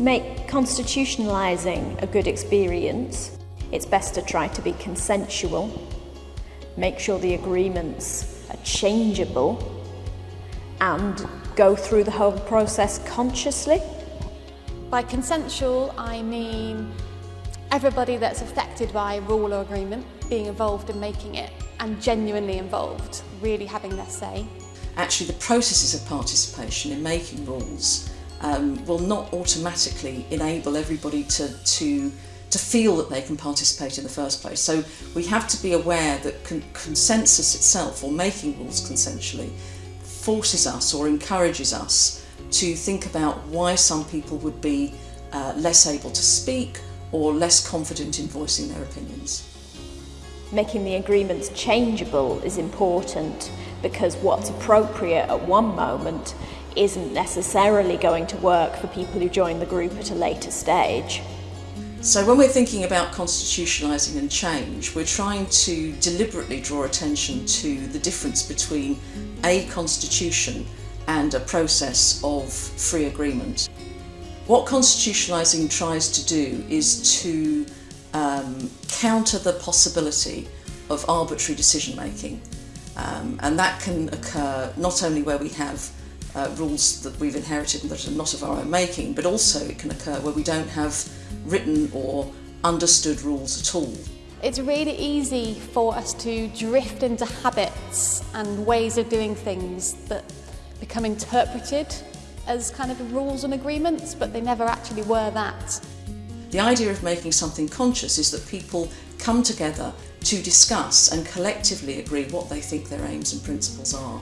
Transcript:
make constitutionalising a good experience, it's best to try to be consensual, make sure the agreements are changeable, and go through the whole process consciously. By consensual, I mean everybody that's affected by a rule or agreement being involved in making it and genuinely involved, really having their say. Actually, the processes of participation in making rules um, will not automatically enable everybody to, to, to feel that they can participate in the first place. So we have to be aware that con consensus itself, or making rules consensually, forces us or encourages us to think about why some people would be uh, less able to speak or less confident in voicing their opinions. Making the agreements changeable is important because what's appropriate at one moment isn't necessarily going to work for people who join the group at a later stage. So when we're thinking about constitutionalising and change, we're trying to deliberately draw attention to the difference between a constitution and a process of free agreement. What constitutionalising tries to do is to um, counter the possibility of arbitrary decision making. Um, and that can occur not only where we have uh, rules that we've inherited and that are not of our own making, but also it can occur where we don't have written or understood rules at all. It's really easy for us to drift into habits and ways of doing things that become interpreted as kind of rules and agreements, but they never actually were that. The idea of making something conscious is that people come together to discuss and collectively agree what they think their aims and principles are.